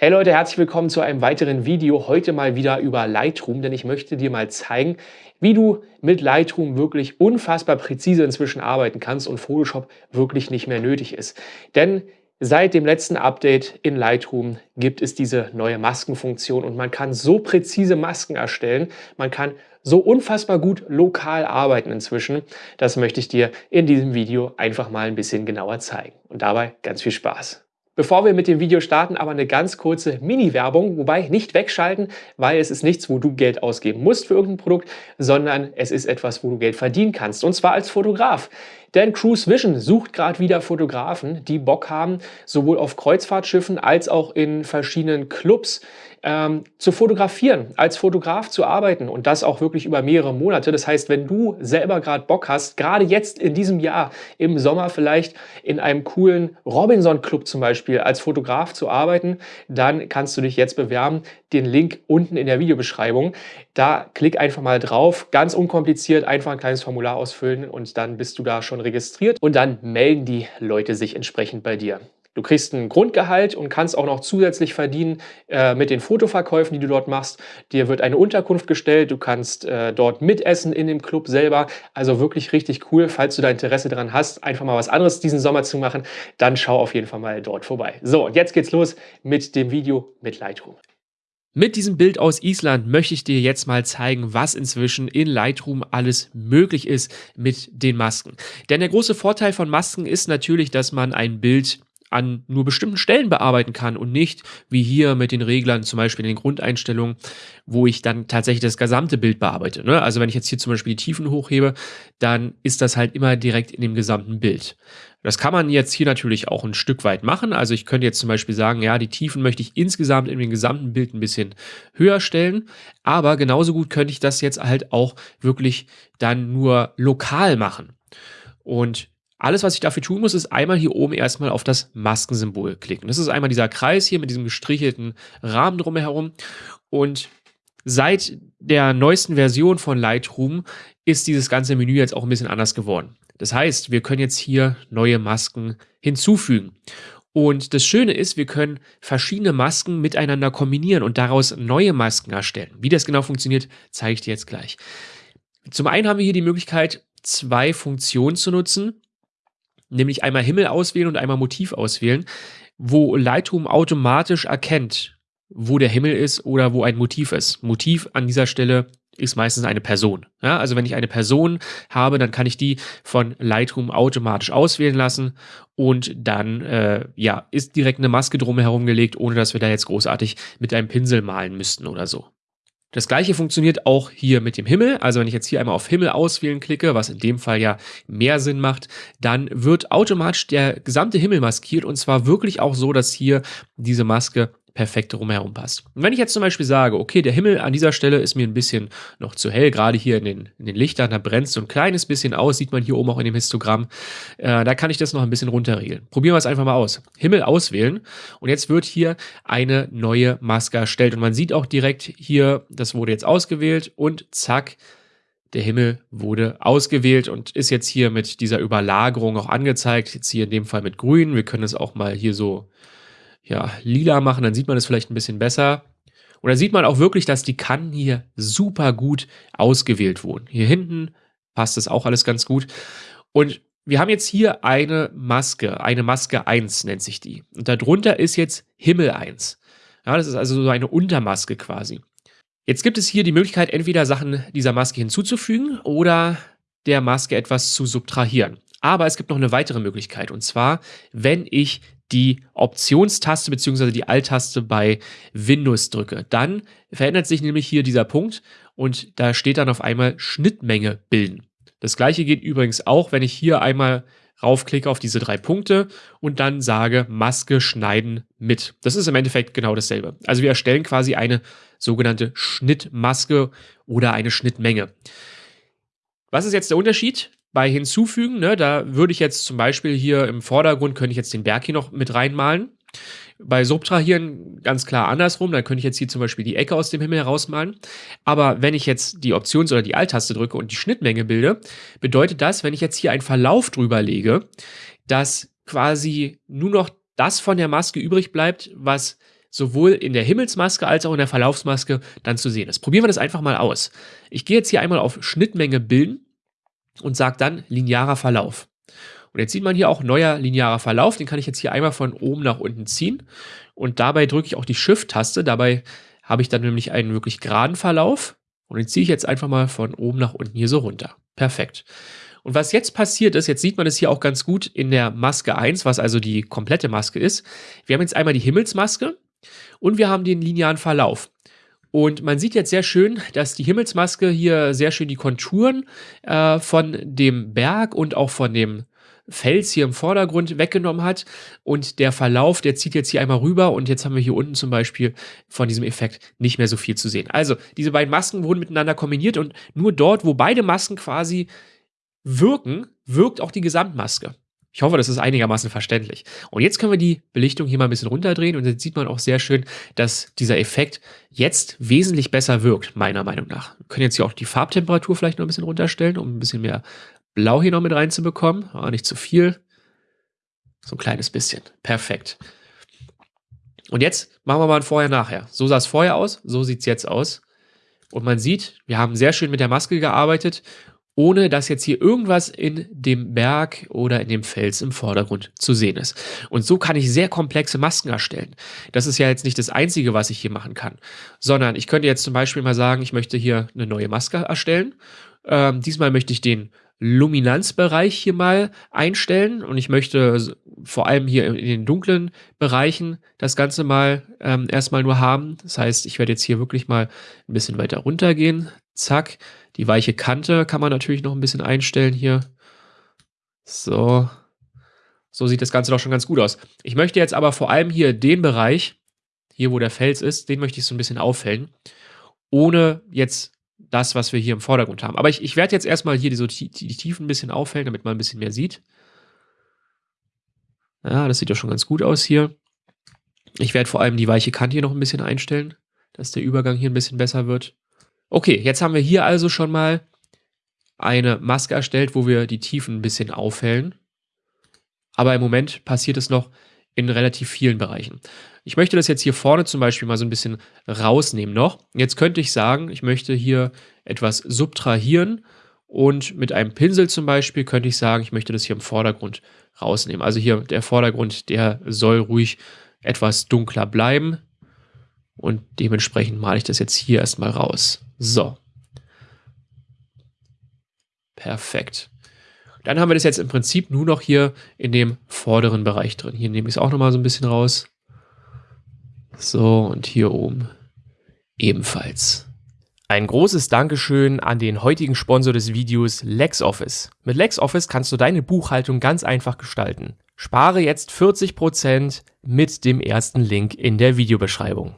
Hey Leute, herzlich willkommen zu einem weiteren Video. Heute mal wieder über Lightroom, denn ich möchte dir mal zeigen, wie du mit Lightroom wirklich unfassbar präzise inzwischen arbeiten kannst und Photoshop wirklich nicht mehr nötig ist. Denn seit dem letzten Update in Lightroom gibt es diese neue Maskenfunktion und man kann so präzise Masken erstellen, man kann so unfassbar gut lokal arbeiten inzwischen. Das möchte ich dir in diesem Video einfach mal ein bisschen genauer zeigen. Und dabei ganz viel Spaß. Bevor wir mit dem Video starten, aber eine ganz kurze Mini-Werbung, wobei nicht wegschalten, weil es ist nichts, wo du Geld ausgeben musst für irgendein Produkt, sondern es ist etwas, wo du Geld verdienen kannst, und zwar als Fotograf. Denn Cruise Vision sucht gerade wieder Fotografen, die Bock haben, sowohl auf Kreuzfahrtschiffen als auch in verschiedenen Clubs ähm, zu fotografieren, als Fotograf zu arbeiten und das auch wirklich über mehrere Monate. Das heißt, wenn du selber gerade Bock hast, gerade jetzt in diesem Jahr, im Sommer vielleicht in einem coolen Robinson-Club zum Beispiel als Fotograf zu arbeiten, dann kannst du dich jetzt bewerben. Den Link unten in der Videobeschreibung. Da klick einfach mal drauf, ganz unkompliziert, einfach ein kleines Formular ausfüllen und dann bist du da schon registriert und dann melden die Leute sich entsprechend bei dir. Du kriegst ein Grundgehalt und kannst auch noch zusätzlich verdienen äh, mit den Fotoverkäufen, die du dort machst. Dir wird eine Unterkunft gestellt, du kannst äh, dort mitessen in dem Club selber. Also wirklich richtig cool. Falls du da Interesse daran hast, einfach mal was anderes diesen Sommer zu machen, dann schau auf jeden Fall mal dort vorbei. So, und jetzt geht's los mit dem Video mit Lightroom. Mit diesem Bild aus Island möchte ich dir jetzt mal zeigen, was inzwischen in Lightroom alles möglich ist mit den Masken. Denn der große Vorteil von Masken ist natürlich, dass man ein Bild an nur bestimmten Stellen bearbeiten kann und nicht wie hier mit den Reglern, zum Beispiel in den Grundeinstellungen, wo ich dann tatsächlich das gesamte Bild bearbeite. Ne? Also wenn ich jetzt hier zum Beispiel die Tiefen hochhebe, dann ist das halt immer direkt in dem gesamten Bild. Das kann man jetzt hier natürlich auch ein Stück weit machen. Also ich könnte jetzt zum Beispiel sagen, ja, die Tiefen möchte ich insgesamt in dem gesamten Bild ein bisschen höher stellen. Aber genauso gut könnte ich das jetzt halt auch wirklich dann nur lokal machen. Und alles, was ich dafür tun muss, ist einmal hier oben erstmal auf das Maskensymbol klicken. Das ist einmal dieser Kreis hier mit diesem gestrichelten Rahmen drumherum. Und seit der neuesten Version von Lightroom ist dieses ganze Menü jetzt auch ein bisschen anders geworden. Das heißt, wir können jetzt hier neue Masken hinzufügen. Und das Schöne ist, wir können verschiedene Masken miteinander kombinieren und daraus neue Masken erstellen. Wie das genau funktioniert, zeige ich dir jetzt gleich. Zum einen haben wir hier die Möglichkeit, zwei Funktionen zu nutzen nämlich einmal Himmel auswählen und einmal Motiv auswählen, wo Lightroom automatisch erkennt, wo der Himmel ist oder wo ein Motiv ist. Motiv an dieser Stelle ist meistens eine Person. Ja, also wenn ich eine Person habe, dann kann ich die von Lightroom automatisch auswählen lassen und dann äh, ja, ist direkt eine Maske drumherum gelegt, ohne dass wir da jetzt großartig mit einem Pinsel malen müssten oder so. Das gleiche funktioniert auch hier mit dem Himmel. Also wenn ich jetzt hier einmal auf Himmel auswählen klicke, was in dem Fall ja mehr Sinn macht, dann wird automatisch der gesamte Himmel maskiert und zwar wirklich auch so, dass hier diese Maske perfekt drumherum passt. Und wenn ich jetzt zum Beispiel sage, okay, der Himmel an dieser Stelle ist mir ein bisschen noch zu hell, gerade hier in den, in den Lichtern, da brennt so ein kleines bisschen aus, sieht man hier oben auch in dem Histogramm, äh, da kann ich das noch ein bisschen runterregeln. Probieren wir es einfach mal aus. Himmel auswählen und jetzt wird hier eine neue Maske erstellt und man sieht auch direkt hier, das wurde jetzt ausgewählt und zack, der Himmel wurde ausgewählt und ist jetzt hier mit dieser Überlagerung auch angezeigt. Jetzt hier in dem Fall mit grün. Wir können es auch mal hier so ja, lila machen, dann sieht man es vielleicht ein bisschen besser. Und da sieht man auch wirklich, dass die Kanten hier super gut ausgewählt wurden. Hier hinten passt das auch alles ganz gut. Und wir haben jetzt hier eine Maske, eine Maske 1 nennt sich die. Und darunter ist jetzt Himmel 1. Ja, das ist also so eine Untermaske quasi. Jetzt gibt es hier die Möglichkeit, entweder Sachen dieser Maske hinzuzufügen oder der Maske etwas zu subtrahieren. Aber es gibt noch eine weitere Möglichkeit und zwar, wenn ich die Optionstaste bzw. die Alt-Taste bei Windows drücke. Dann verändert sich nämlich hier dieser Punkt und da steht dann auf einmal Schnittmenge bilden. Das gleiche geht übrigens auch, wenn ich hier einmal raufklicke auf diese drei Punkte und dann sage Maske schneiden mit. Das ist im Endeffekt genau dasselbe. Also wir erstellen quasi eine sogenannte Schnittmaske oder eine Schnittmenge. Was ist jetzt der Unterschied? Bei hinzufügen, ne, da würde ich jetzt zum Beispiel hier im Vordergrund, könnte ich jetzt den Berg hier noch mit reinmalen. Bei Subtrahieren ganz klar andersrum, dann könnte ich jetzt hier zum Beispiel die Ecke aus dem Himmel herausmalen. Aber wenn ich jetzt die Options- oder die Alt-Taste drücke und die Schnittmenge bilde, bedeutet das, wenn ich jetzt hier einen Verlauf drüber lege, dass quasi nur noch das von der Maske übrig bleibt, was sowohl in der Himmelsmaske als auch in der Verlaufsmaske dann zu sehen ist. Probieren wir das einfach mal aus. Ich gehe jetzt hier einmal auf Schnittmenge bilden und sage dann linearer Verlauf. Und jetzt sieht man hier auch neuer linearer Verlauf. Den kann ich jetzt hier einmal von oben nach unten ziehen. Und dabei drücke ich auch die Shift-Taste. Dabei habe ich dann nämlich einen wirklich geraden Verlauf. Und den ziehe ich jetzt einfach mal von oben nach unten hier so runter. Perfekt. Und was jetzt passiert ist, jetzt sieht man es hier auch ganz gut in der Maske 1, was also die komplette Maske ist. Wir haben jetzt einmal die Himmelsmaske und wir haben den linearen Verlauf. Und man sieht jetzt sehr schön, dass die Himmelsmaske hier sehr schön die Konturen äh, von dem Berg und auch von dem Fels hier im Vordergrund weggenommen hat. Und der Verlauf, der zieht jetzt hier einmal rüber und jetzt haben wir hier unten zum Beispiel von diesem Effekt nicht mehr so viel zu sehen. Also diese beiden Masken wurden miteinander kombiniert und nur dort, wo beide Masken quasi wirken, wirkt auch die Gesamtmaske. Ich hoffe, das ist einigermaßen verständlich. Und jetzt können wir die Belichtung hier mal ein bisschen runterdrehen und jetzt sieht man auch sehr schön, dass dieser Effekt jetzt wesentlich besser wirkt, meiner Meinung nach. Wir können jetzt hier auch die Farbtemperatur vielleicht noch ein bisschen runterstellen, um ein bisschen mehr Blau hier noch mit reinzubekommen. Aber nicht zu viel. So ein kleines bisschen. Perfekt. Und jetzt machen wir mal ein Vorher-Nachher. So sah es vorher aus, so sieht es jetzt aus. Und man sieht, wir haben sehr schön mit der Maske gearbeitet ohne dass jetzt hier irgendwas in dem Berg oder in dem Fels im Vordergrund zu sehen ist. Und so kann ich sehr komplexe Masken erstellen. Das ist ja jetzt nicht das Einzige, was ich hier machen kann, sondern ich könnte jetzt zum Beispiel mal sagen, ich möchte hier eine neue Maske erstellen. Ähm, diesmal möchte ich den Luminanzbereich hier mal einstellen und ich möchte vor allem hier in den dunklen Bereichen das Ganze mal ähm, erstmal nur haben. Das heißt, ich werde jetzt hier wirklich mal ein bisschen weiter runter gehen. Zack. Die weiche Kante kann man natürlich noch ein bisschen einstellen hier. So. So sieht das Ganze doch schon ganz gut aus. Ich möchte jetzt aber vor allem hier den Bereich, hier wo der Fels ist, den möchte ich so ein bisschen aufhellen. Ohne jetzt das, was wir hier im Vordergrund haben. Aber ich, ich werde jetzt erstmal hier die, so die, die Tiefen ein bisschen aufhellen, damit man ein bisschen mehr sieht. Ja, das sieht ja schon ganz gut aus hier. Ich werde vor allem die weiche Kante hier noch ein bisschen einstellen, dass der Übergang hier ein bisschen besser wird. Okay, jetzt haben wir hier also schon mal eine Maske erstellt, wo wir die Tiefen ein bisschen aufhellen. Aber im Moment passiert es noch in relativ vielen Bereichen. Ich möchte das jetzt hier vorne zum Beispiel mal so ein bisschen rausnehmen noch. Jetzt könnte ich sagen, ich möchte hier etwas subtrahieren und mit einem Pinsel zum Beispiel könnte ich sagen, ich möchte das hier im Vordergrund rausnehmen. Also hier der Vordergrund, der soll ruhig etwas dunkler bleiben und dementsprechend male ich das jetzt hier erstmal raus. So. Perfekt. Dann haben wir das jetzt im Prinzip nur noch hier in dem vorderen Bereich drin. Hier nehme ich es auch nochmal so ein bisschen raus. So, und hier oben ebenfalls. Ein großes Dankeschön an den heutigen Sponsor des Videos LexOffice. Mit LexOffice kannst du deine Buchhaltung ganz einfach gestalten. Spare jetzt 40% mit dem ersten Link in der Videobeschreibung.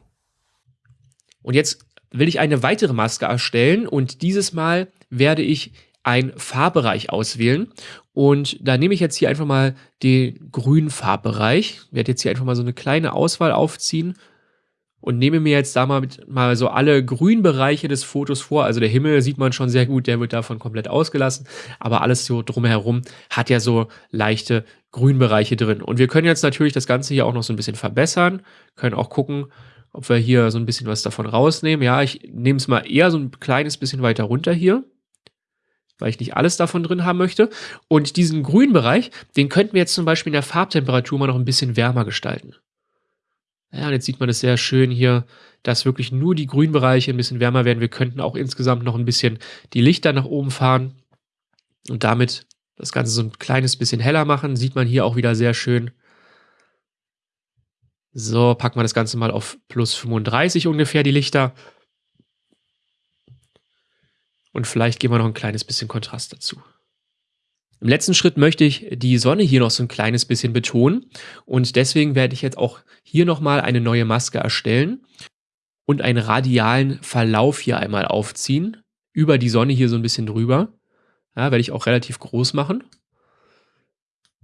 Und jetzt will ich eine weitere Maske erstellen und dieses Mal werde ich einen Farbbereich auswählen und da nehme ich jetzt hier einfach mal den grünen Farbbereich, werde jetzt hier einfach mal so eine kleine Auswahl aufziehen und nehme mir jetzt da mal, mal so alle grünen Bereiche des Fotos vor. Also der Himmel sieht man schon sehr gut, der wird davon komplett ausgelassen, aber alles so drumherum hat ja so leichte Grünbereiche drin. Und wir können jetzt natürlich das Ganze hier auch noch so ein bisschen verbessern, können auch gucken, ob wir hier so ein bisschen was davon rausnehmen. Ja, ich nehme es mal eher so ein kleines bisschen weiter runter hier, weil ich nicht alles davon drin haben möchte. Und diesen grünen Bereich, den könnten wir jetzt zum Beispiel in der Farbtemperatur mal noch ein bisschen wärmer gestalten. Ja, und jetzt sieht man es sehr schön hier, dass wirklich nur die grünen Bereiche ein bisschen wärmer werden. Wir könnten auch insgesamt noch ein bisschen die Lichter nach oben fahren und damit das Ganze so ein kleines bisschen heller machen. Sieht man hier auch wieder sehr schön. So, packen wir das Ganze mal auf plus 35 ungefähr, die Lichter. Und vielleicht geben wir noch ein kleines bisschen Kontrast dazu. Im letzten Schritt möchte ich die Sonne hier noch so ein kleines bisschen betonen. Und deswegen werde ich jetzt auch hier nochmal eine neue Maske erstellen und einen radialen Verlauf hier einmal aufziehen. Über die Sonne hier so ein bisschen drüber. Ja, werde ich auch relativ groß machen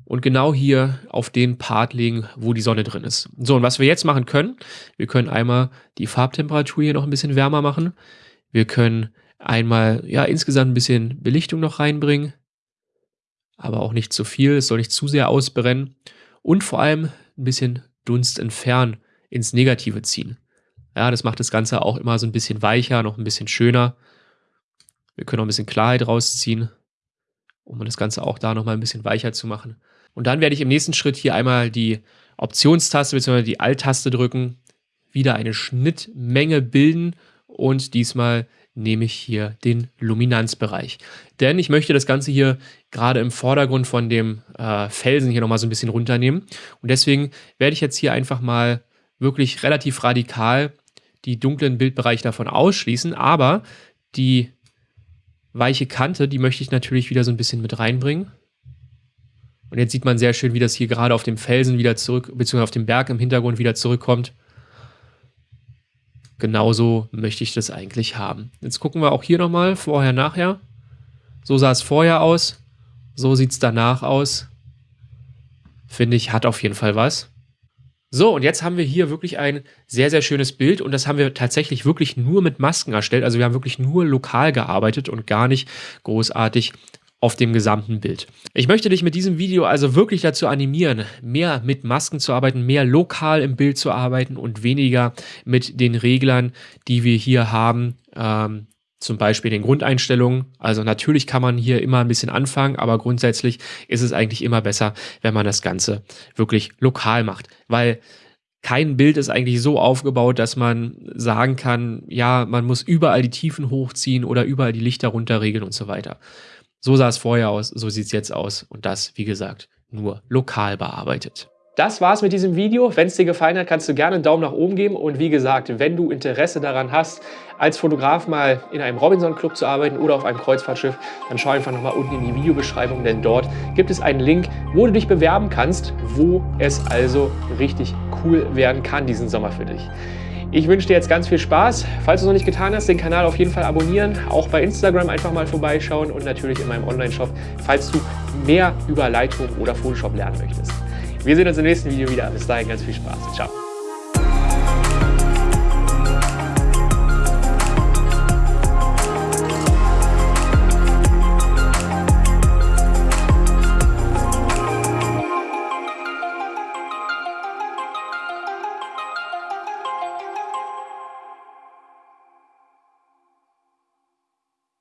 und genau hier auf den Part legen, wo die Sonne drin ist. So, und was wir jetzt machen können, wir können einmal die Farbtemperatur hier noch ein bisschen wärmer machen. Wir können einmal, ja, insgesamt ein bisschen Belichtung noch reinbringen, aber auch nicht zu viel, es soll nicht zu sehr ausbrennen und vor allem ein bisschen Dunst entfernen ins Negative ziehen. Ja, das macht das Ganze auch immer so ein bisschen weicher, noch ein bisschen schöner. Wir können auch ein bisschen Klarheit rausziehen, um das Ganze auch da nochmal ein bisschen weicher zu machen. Und dann werde ich im nächsten Schritt hier einmal die Optionstaste bzw. die Alt-Taste drücken, wieder eine Schnittmenge bilden und diesmal nehme ich hier den Luminanzbereich. Denn ich möchte das Ganze hier gerade im Vordergrund von dem äh, Felsen hier nochmal so ein bisschen runternehmen. Und deswegen werde ich jetzt hier einfach mal wirklich relativ radikal die dunklen Bildbereiche davon ausschließen. Aber die weiche Kante, die möchte ich natürlich wieder so ein bisschen mit reinbringen. Und jetzt sieht man sehr schön, wie das hier gerade auf dem Felsen wieder zurück, beziehungsweise auf dem Berg im Hintergrund wieder zurückkommt. Genauso möchte ich das eigentlich haben. Jetzt gucken wir auch hier nochmal, vorher, nachher. So sah es vorher aus, so sieht es danach aus. Finde ich, hat auf jeden Fall was. So, und jetzt haben wir hier wirklich ein sehr, sehr schönes Bild und das haben wir tatsächlich wirklich nur mit Masken erstellt. Also wir haben wirklich nur lokal gearbeitet und gar nicht großartig auf dem gesamten Bild. Ich möchte dich mit diesem Video also wirklich dazu animieren, mehr mit Masken zu arbeiten, mehr lokal im Bild zu arbeiten und weniger mit den Reglern, die wir hier haben, ähm, zum Beispiel den Grundeinstellungen. Also natürlich kann man hier immer ein bisschen anfangen, aber grundsätzlich ist es eigentlich immer besser, wenn man das Ganze wirklich lokal macht, weil kein Bild ist eigentlich so aufgebaut, dass man sagen kann, ja, man muss überall die Tiefen hochziehen oder überall die Lichter runterregeln und so weiter. So sah es vorher aus, so sieht es jetzt aus und das, wie gesagt, nur lokal bearbeitet. Das war's mit diesem Video. Wenn es dir gefallen hat, kannst du gerne einen Daumen nach oben geben. Und wie gesagt, wenn du Interesse daran hast, als Fotograf mal in einem Robinson-Club zu arbeiten oder auf einem Kreuzfahrtschiff, dann schau einfach nochmal unten in die Videobeschreibung, denn dort gibt es einen Link, wo du dich bewerben kannst, wo es also richtig cool werden kann diesen Sommer für dich. Ich wünsche dir jetzt ganz viel Spaß. Falls du es noch nicht getan hast, den Kanal auf jeden Fall abonnieren. Auch bei Instagram einfach mal vorbeischauen und natürlich in meinem Online-Shop, falls du mehr über Lightroom oder Photoshop lernen möchtest. Wir sehen uns im nächsten Video wieder. Bis dahin ganz viel Spaß. Ciao.